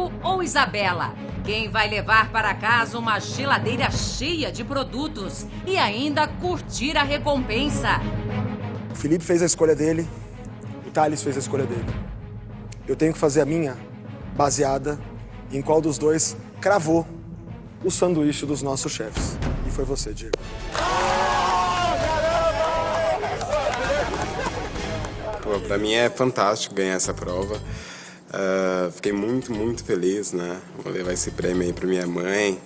Rodrigo ou Isabela? Quem vai levar para casa uma geladeira cheia de produtos e ainda curtir a recompensa? O Felipe fez a escolha dele, o Thales fez a escolha dele. Eu tenho que fazer a minha baseada em qual dos dois cravou o sanduíche dos nossos chefes. E foi você, Diego. Pô, pra mim é fantástico ganhar essa prova. Uh, fiquei muito, muito feliz, né? Vou levar esse prêmio aí pra minha mãe.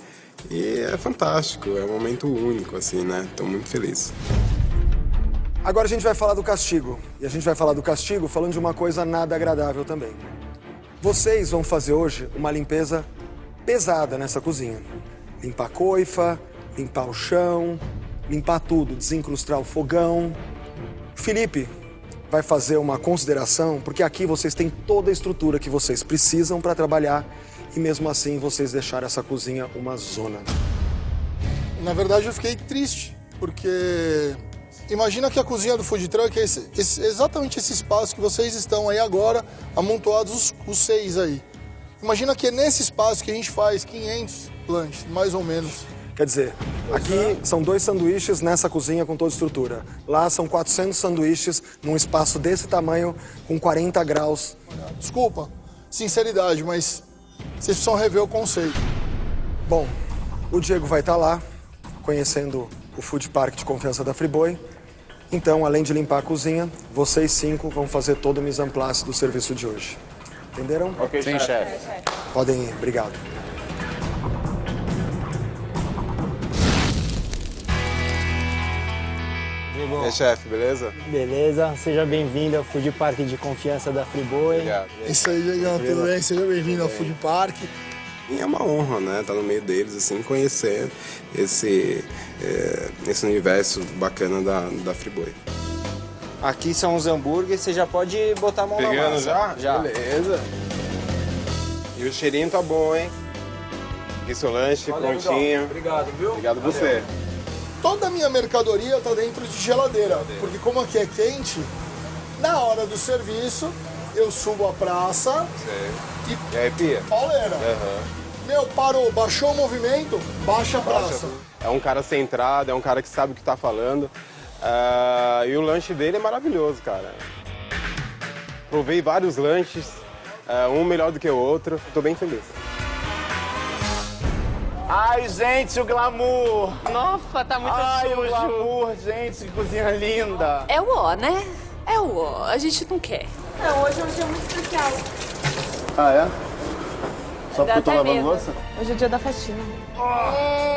E é fantástico, é um momento único, assim, né? Tô muito feliz. Agora a gente vai falar do castigo. E a gente vai falar do castigo falando de uma coisa nada agradável também. Vocês vão fazer hoje uma limpeza pesada nessa cozinha. Limpar a coifa, limpar o chão, limpar tudo, desincrustar o fogão. Felipe, vai fazer uma consideração, porque aqui vocês têm toda a estrutura que vocês precisam para trabalhar e mesmo assim vocês deixaram essa cozinha uma zona. Na verdade eu fiquei triste, porque imagina que a cozinha do food truck é esse, esse, exatamente esse espaço que vocês estão aí agora, amontoados os, os seis aí. Imagina que é nesse espaço que a gente faz 500 lanches, mais ou menos. Quer dizer, aqui são dois sanduíches nessa cozinha com toda estrutura. Lá são 400 sanduíches num espaço desse tamanho com 40 graus. Desculpa, sinceridade, mas vocês precisam rever o conceito. Bom, o Diego vai estar lá, conhecendo o food park de confiança da Friboi. Então, além de limpar a cozinha, vocês cinco vão fazer todo o mise en place do serviço de hoje. Entenderam? Ok, Sim, chefe. Podem ir, obrigado. E aí, chefe, beleza? Beleza, seja bem-vindo ao Food Park de confiança da Friboi. Obrigado. Isso aí, Diegão, tudo bem? Seja bem-vindo ao Food Park. E é uma honra, né, estar no meio deles, assim, conhecer esse, é, esse universo bacana da, da Friboi. Aqui são os hambúrgueres, você já pode botar a mão Pegando na massa. já? Já. Beleza. E o cheirinho tá bom, hein? Aqui seu lanche prontinho. Obrigado, viu? Obrigado você. Toda a minha mercadoria está dentro de geladeira, porque como aqui é quente, na hora do serviço, eu subo a praça Sei. E aí, Pia? pauleira. Aham. Meu, parou, baixou o movimento, baixa a praça. É um cara centrado, é um cara que sabe o que tá falando. Ah, e o lanche dele é maravilhoso, cara. Provei vários lanches, ah, um melhor do que o outro. Tô bem feliz. Ai, gente, o glamour. Nossa, tá muito Ai, o sujo. glamour, gente, que cozinha linda. É o ó, né? É o ó. A gente não quer. Não, hoje é um dia muito especial. Ah, é? Só Dá porque eu tô lavando medo. louça? Hoje é dia da faxina.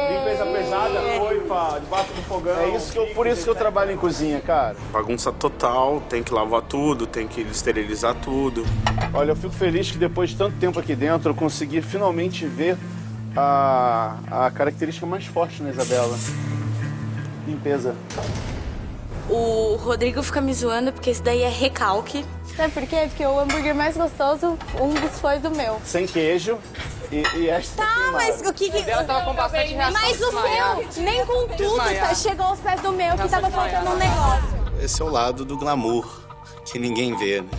Limpeza pesada, coifa, debaixo do fogão. É isso que eu, por isso que eu trabalho em cozinha, cara. Bagunça total, tem que lavar tudo, tem que esterilizar tudo. Olha, eu fico feliz que depois de tanto tempo aqui dentro eu consegui finalmente ver a, a característica mais forte na Isabela. Limpeza. O Rodrigo fica me zoando porque esse daí é recalque. Sabe por quê? Porque o hambúrguer mais gostoso, um dos foi do meu. Sem queijo e, e extra Tá, mas o que que... Ela tava com bastante reação Mas de o desmaiar. seu, nem com tudo, tá, chegou aos pés do meu, que tava faltando um negócio. Esse é o lado do glamour, que ninguém vê, né?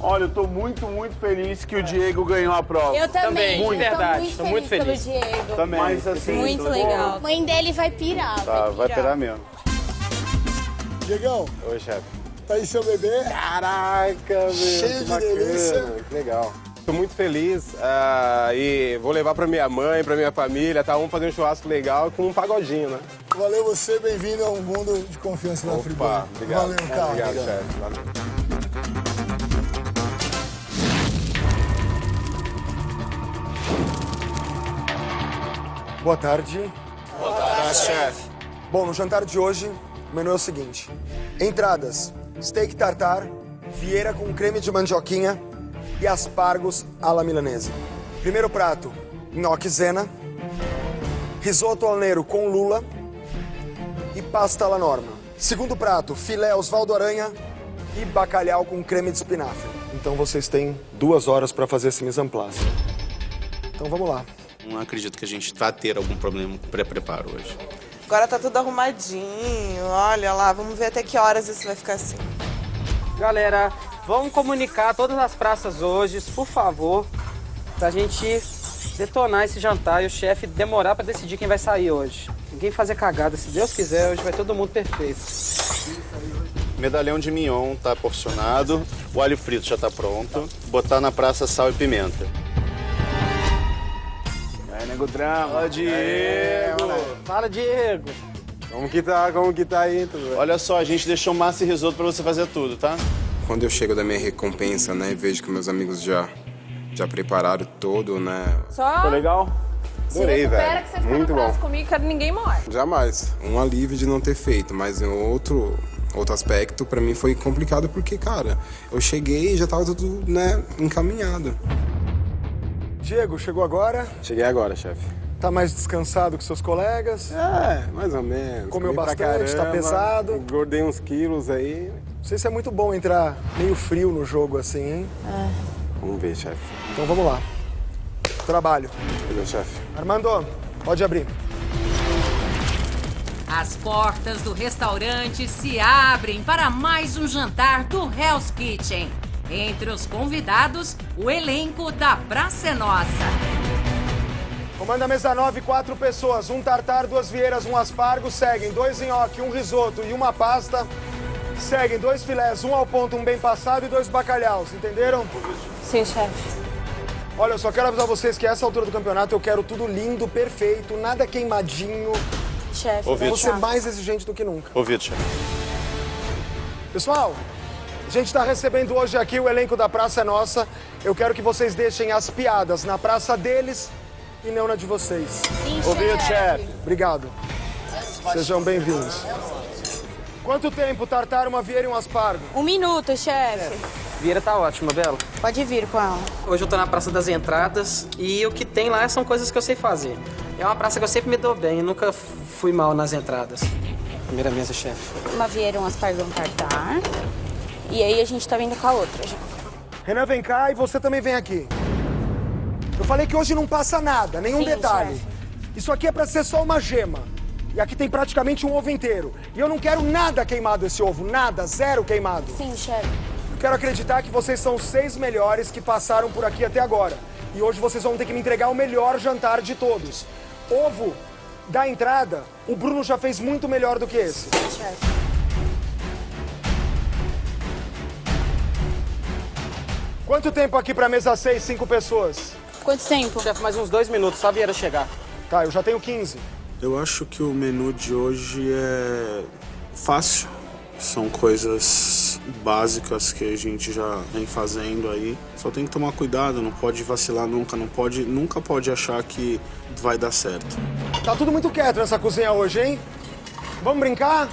Olha, eu tô muito, muito feliz que o Diego ganhou a prova. Eu também, Muito. tô Verdade, muito tô feliz, muito feliz. pelo Diego. Também. Mas assim, Muito legal. Mãe dele vai pirar. Tá, vai pegar mesmo. Diegão, Oi, chefe. tá aí seu bebê? Caraca, meu. Cheio de bacana, delícia. Que legal. Tô muito feliz ah, e vou levar pra minha mãe, pra minha família, tá? Vamos fazer um churrasco legal com um pagodinho, né? Valeu você, bem-vindo ao mundo de confiança da Friboi. Opa, obrigado. Valeu, cara. Obrigado, chefe. Valeu. Boa tarde. Boa tarde, chefe. Bom, no jantar de hoje, o menu é o seguinte: entradas, steak tartar, vieira com creme de mandioquinha e aspargos à la milanese. Primeiro prato, gnocchi zena, risoto al nero com lula e pasta alla norma. Segundo prato, filé Osvaldo Aranha e bacalhau com creme de espinafre. Então vocês têm duas horas para fazer esse mise en place. Então vamos lá. Não acredito que a gente vá ter algum problema com pré-preparo hoje. Agora tá tudo arrumadinho. Olha lá, vamos ver até que horas isso vai ficar assim. Galera, vamos comunicar todas as praças hoje, por favor. pra gente detonar esse jantar e o chefe demorar pra decidir quem vai sair hoje. Ninguém fazer cagada, se Deus quiser, hoje vai todo mundo perfeito. Medalhão de mignon tá porcionado, o alho frito já tá pronto. Botar na praça sal e pimenta. Aí, nego drama. Ó, Diego! Fala, Diego! Como que tá? Como que tá aí? Tudo bem? Olha só, a gente deixou massa e risoto pra você fazer tudo, tá? Quando eu chego da minha recompensa, né, e vejo que meus amigos já, já prepararam todo, né? Só Ficou legal? Adorei, velho. que você Muito bom. comigo que ninguém morre. Jamais. Um alívio de não ter feito, mas em outro, outro aspecto, pra mim foi complicado porque, cara, eu cheguei e já tava tudo, né, encaminhado. Diego, chegou agora? Cheguei agora, chefe. Tá mais descansado que seus colegas? É, mais ou menos. Comeu Comi bastante, tá caramba, pesado. Engordei uns quilos aí. Não sei se é muito bom entrar meio frio no jogo assim, hein? Vamos ver, chefe. Então vamos lá. Trabalho. Beleza, chefe. Armando, pode abrir. As portas do restaurante se abrem para mais um jantar do Hell's Kitchen. Entre os convidados, o elenco da Praça é Nossa. Comanda mesa 9, quatro pessoas. Um tartar, duas vieiras, um aspargo. Seguem dois nhoque, um risoto e uma pasta. Seguem dois filés, um ao ponto, um bem passado e dois bacalhaus. Entenderam? Sim, chefe. Olha, eu só quero avisar vocês que essa altura do campeonato eu quero tudo lindo, perfeito, nada queimadinho. Chefe, Ouvido, Vou ser chefe. mais exigente do que nunca. Ouvido, chefe. Pessoal, a gente está recebendo hoje aqui o elenco da Praça é Nossa. Eu quero que vocês deixem as piadas na praça deles e não na de vocês. Sim, Ouvido, chefe. Obrigado. Sejam bem-vindos. Quanto tempo, Tartar, uma vieira e um aspargo? Um minuto, chefe. Vieira tá ótima, Belo. Pode vir com ela. Hoje eu tô na Praça das Entradas e o que tem lá são coisas que eu sei fazer. É uma praça que eu sempre me dou bem, nunca fui mal nas entradas. Primeira mesa, chefe. Uma vieira, um aspargo, um tartar. E aí a gente tá vindo com a outra já. Renan, vem cá e você também vem aqui. Eu falei que hoje não passa nada, nenhum Sim, detalhe. chefe. Isso aqui é pra ser só uma gema. E aqui tem praticamente um ovo inteiro. E eu não quero nada queimado esse ovo, nada, zero queimado. Sim, chefe. Eu quero acreditar que vocês são os seis melhores que passaram por aqui até agora. E hoje vocês vão ter que me entregar o melhor jantar de todos. Ovo da entrada, o Bruno já fez muito melhor do que esse. Chefe. Quanto tempo aqui pra mesa 6, cinco pessoas? Quanto tempo? Chefe, mais uns dois minutos, só a Vieira chegar. Tá, eu já tenho 15. Eu acho que o menu de hoje é fácil. São coisas básicas que a gente já vem fazendo aí. Só tem que tomar cuidado, não pode vacilar nunca, não pode, nunca pode achar que vai dar certo. Tá tudo muito quieto nessa cozinha hoje, hein? Vamos brincar?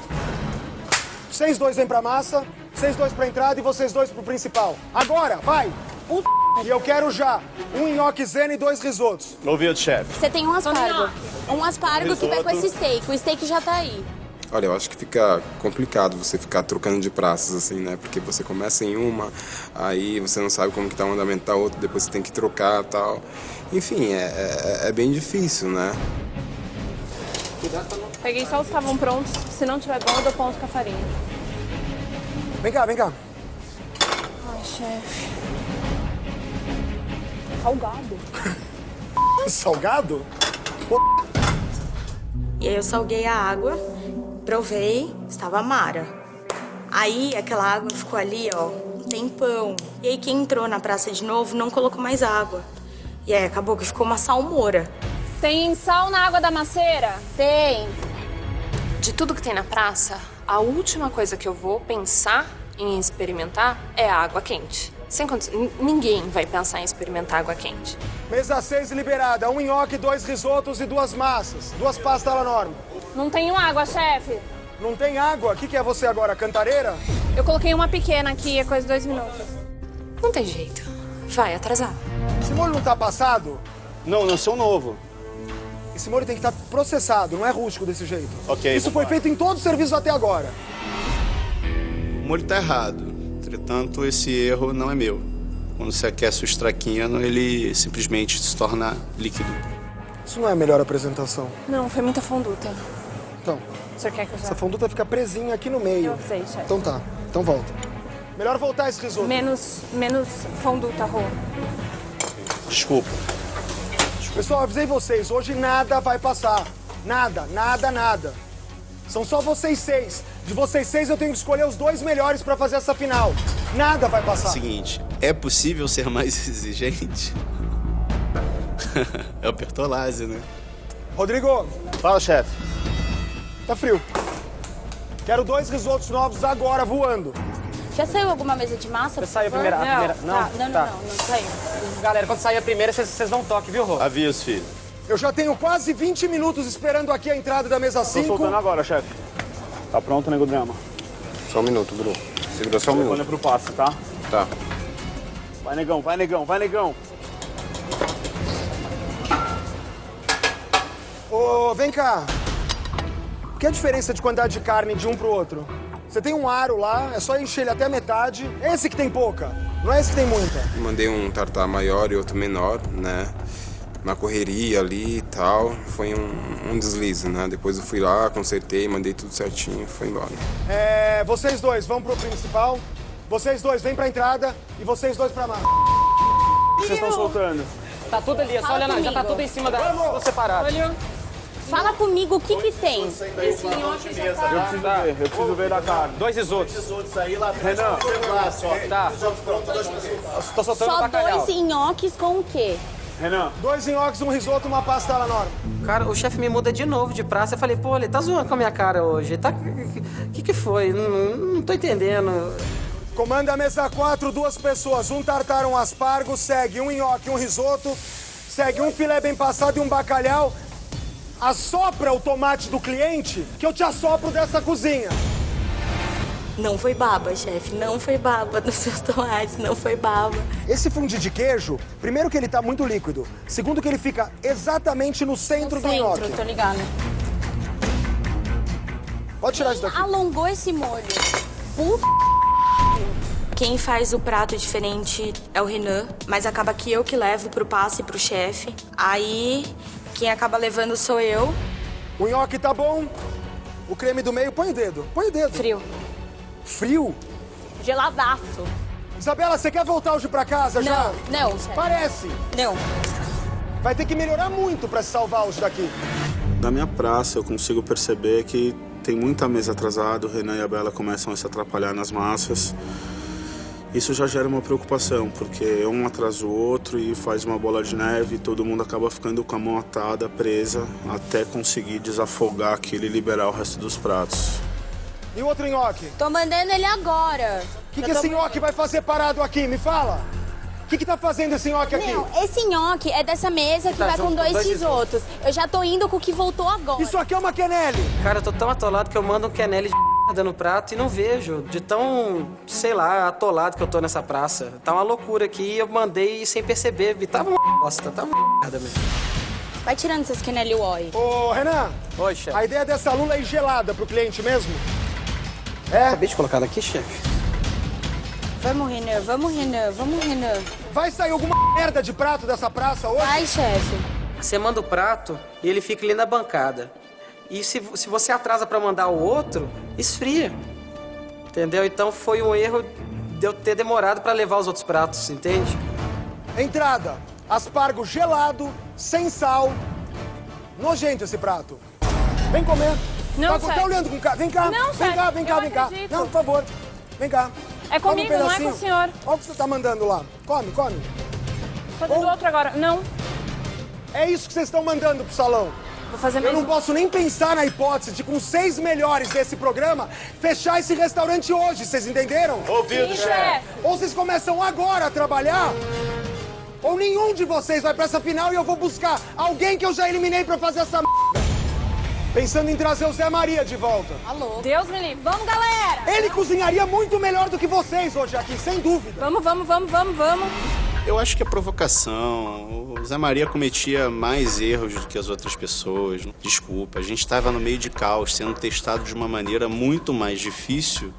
Vocês dois vêm pra massa, vocês dois pra entrada e vocês dois pro principal. Agora, vai! Um e eu quero já um nhoque zena e dois risotos. Ouvido, chefe. Você tem um aspargo. Um aspargo que vai com esse steak. O steak já tá aí. Olha, eu acho que fica complicado você ficar trocando de praças, assim, né? Porque você começa em uma, aí você não sabe como que tá o andamento da outra, depois você tem que trocar tal. Enfim, é, é, é bem difícil, né? Peguei só os que estavam prontos. Se não tiver bom, eu dou ponto com a farinha. Vem cá, vem cá. Ai, chefe. Salgado. Salgado? E aí eu salguei a água, provei, estava amara. Aí aquela água ficou ali, ó, um tempão. E aí quem entrou na praça de novo não colocou mais água. E aí acabou que ficou uma salmoura. Tem sal na água da maceira? Tem. De tudo que tem na praça, a última coisa que eu vou pensar em experimentar é a água quente. Sem condição, ninguém vai pensar em experimentar água quente. Mesa 6 liberada, um nhoque, dois risotos e duas massas. Duas pastas à norma. Não tenho água, chefe. Não tem água? O que, que é você agora, cantareira? Eu coloquei uma pequena aqui, é coisa de dois minutos. Não tem jeito. Vai atrasar. Esse molho não tá passado? Não, não sou novo. Esse molho tem que estar processado, não é rústico desse jeito. Ok, Isso foi vambora. feito em todo o serviço até agora. O molho tá errado. Entretanto, esse erro não é meu. Quando você aquece o extraquino, ele simplesmente se torna líquido. Isso não é a melhor apresentação. Não, foi muita fonduta. Então, O senhor quer que eu já... essa fonduta fica presinha aqui no meio. Eu sei, chefe. Então tá, então volta. Melhor voltar esse risoto. Menos, menos fonduta, Rô. Desculpa. Pessoal, avisei vocês, hoje nada vai passar. Nada, nada, nada. São só vocês seis. De vocês seis eu tenho que escolher os dois melhores pra fazer essa final. Nada vai passar. Seguinte, é possível ser mais exigente? é o Bertolazzi, né? Rodrigo. Fala, chefe. Tá frio. Quero dois risotos novos agora, voando. Já saiu alguma mesa de massa? Já saiu a primeira. A primeira. Tá, Não, não, não, tá. não, não saiu. Galera, quando sair a primeira, vocês- dão um toque, viu, Rô? Aviso, filho. Eu já tenho quase 20 minutos esperando aqui a entrada da mesa Tô 5. soltando agora, chefe. Tá pronto, nego drama? Só um minuto, Bruno. Segura só um Olha minuto. pro passo, tá? Tá. Vai, negão, vai, negão, vai, negão. Ô, vem cá. O que é a diferença de quantidade de carne de um pro outro? Você tem um aro lá, é só encher ele até a metade. É esse que tem pouca, não é esse que tem muita. Mandei um tartar maior e outro menor, né? Na correria ali e tal. Foi um, um deslize, né? Depois eu fui lá, consertei, mandei tudo certinho e foi embora. É, vocês dois vão pro principal. Vocês dois vêm pra entrada e vocês dois pra massa. Vocês estão soltando. Tá tudo ali, é só olhar, já tá tudo em cima da. Tudo separado. Fala comigo o que que tem. Eu preciso ver, eu preciso ver da carne. Dois risotos. Renan, Tá. Tô soltando Só bacalhau. dois nhoques com o quê? Renan. Dois nhoques, um risoto, uma pasta alla norma. Cara, o chefe me muda de novo de praça. Eu falei, pô, ele tá zoando com a minha cara hoje. Tá... O que que foi? Não, não tô entendendo. Comanda a mesa 4, duas pessoas. Um tartar, um aspargo, segue um nhoque, um risoto, segue um filé bem passado e um bacalhau. Assopra o tomate do cliente que eu te assopro dessa cozinha. Não foi baba, chefe. Não foi baba nos seus tomates. Não foi baba. Esse fundi de queijo, primeiro que ele tá muito líquido. Segundo que ele fica exatamente no centro, do nhoque. Centro, tô ligada. Pode tirar isso daqui. Alongou esse molho. Puta. Quem faz o prato diferente é o Renan, mas acaba que eu que levo pro passe pro chefe. Aí, quem acaba levando sou eu. O nhoque tá bom. O creme do meio, põe o dedo. Põe o dedo. Frio. Frio? Geladaço. Isabela, você quer voltar hoje pra casa já? Não, não, chefe. Parece. Não. Vai ter que melhorar muito pra se salvar hoje daqui. Da minha praça, eu consigo perceber que tem muita mesa atrasada, o Renan e a Bela começam a se atrapalhar nas massas. Isso já gera uma preocupação, porque um atrasa o outro e faz uma bola de neve e todo mundo acaba ficando com a mão atada, presa, até conseguir desafogar aquilo e liberar o resto dos pratos. E o outro nhoque? Tô mandando ele agora. O que, que esse nhoque vai fazer parado aqui? Me fala. O que, que tá fazendo esse nhoque aqui? Não, esse nhoque é dessa mesa que Tá vai com dois dois risotos. Eu já tô indo com o que voltou agora. Isso aqui é uma quenelle. Cara, eu tô tão atolado que eu mando um quenelle de no prato e não vejo. De tão, sei lá, atolado que eu tô nessa praça. Tá uma loucura aqui e eu mandei sem perceber. E tava uma bosta, tava uma merda mesmo. Vai tirando essas Kenelli Oi. Ô, Renan. Oi, chefe. A ideia dessa lula é gelada pro cliente mesmo? É? Acabei de colocar ela aqui, chefe. Vamos, Renan, vamos, Renan, vamos, Renan. Vai sair alguma merda de prato dessa praça hoje? Vai, chefe. Você manda o prato e ele fica ali na bancada. E se, se você atrasa pra mandar o outro, esfria. Entendeu? Então foi um erro de eu ter demorado pra levar os outros pratos, entende? Entrada. Aspargo gelado, sem sal. Nojento esse prato. Vem comer. Não, tá, chefe. tá olhando com cara. Vem cá. Não, vem chefe, cá, vem cá, eu vem cá. acredito. Não, por favor. Vem cá. É Come um comigo, não é com o senhor. Olha o que você tá mandando lá. Come, come. Fazer do outro agora. Não. É isso que vocês estão mandando pro salão. Vou fazer Eu mais não um. posso nem pensar na hipótese de, com seis melhores desse programa, fechar esse restaurante hoje, vocês entenderam? Ouvido, Sim, chefe. chefe. Ou vocês começam agora a trabalhar, ou nenhum de vocês vai pra essa final e eu vou buscar alguém que eu já eliminei pra fazer essa merda. Pensando em trazer o Zé Maria de volta. Alô. Deus me livre. Vamos, galera. Ele cozinharia muito melhor do que vocês hoje aqui, sem dúvida. Vamos, vamos, vamos, vamos, vamos. Eu acho que é provocação. O Zé Maria cometia mais erros do que as outras pessoas. Desculpa, a gente estava no meio de caos, sendo testado de uma maneira muito mais difícil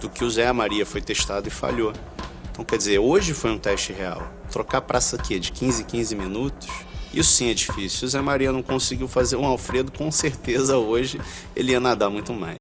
do que o Zé Maria foi testado e falhou. Então, quer dizer, hoje foi um teste real. Trocar praça aqui de 15 em 15 minutos, isso sim é difícil. O Zé Maria não conseguiu fazer um Alfredo, com certeza hoje ele ia nadar muito mais.